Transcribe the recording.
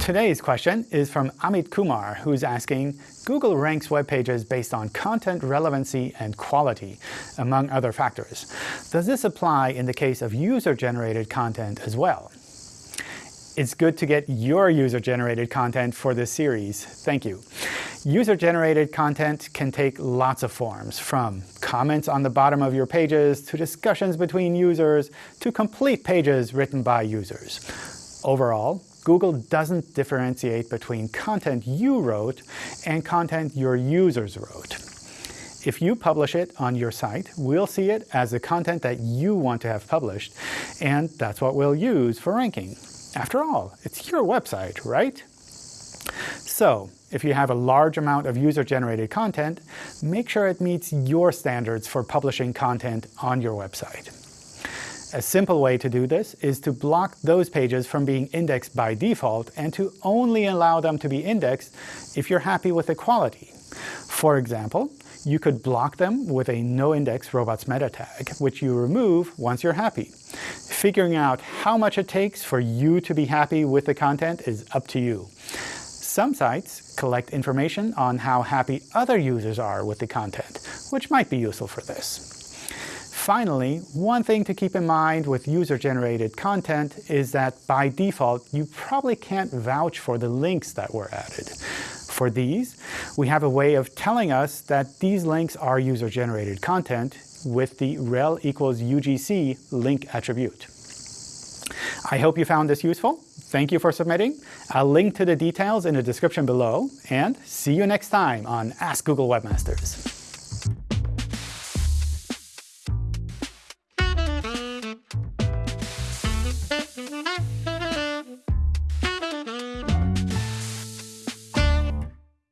Today's question is from Amit Kumar, who's asking, Google ranks web pages based on content relevancy and quality, among other factors. Does this apply in the case of user-generated content as well? It's good to get your user-generated content for this series. Thank you. User-generated content can take lots of forms, from comments on the bottom of your pages, to discussions between users, to complete pages written by users. Overall, Google doesn't differentiate between content you wrote and content your users wrote. If you publish it on your site, we'll see it as the content that you want to have published, and that's what we'll use for ranking. After all, it's your website, right? So, if you have a large amount of user-generated content, make sure it meets your standards for publishing content on your website. A simple way to do this is to block those pages from being indexed by default and to only allow them to be indexed if you're happy with the quality. For example, you could block them with a noindex robots meta tag, which you remove once you're happy. Figuring out how much it takes for you to be happy with the content is up to you. Some sites collect information on how happy other users are with the content, which might be useful for this. Finally, one thing to keep in mind with user-generated content is that by default, you probably can't vouch for the links that were added. For these, we have a way of telling us that these links are user-generated content with the rel equals UGC link attribute. I hope you found this useful. Thank you for submitting. I'll link to the details in the description below. And see you next time on Ask Google Webmasters.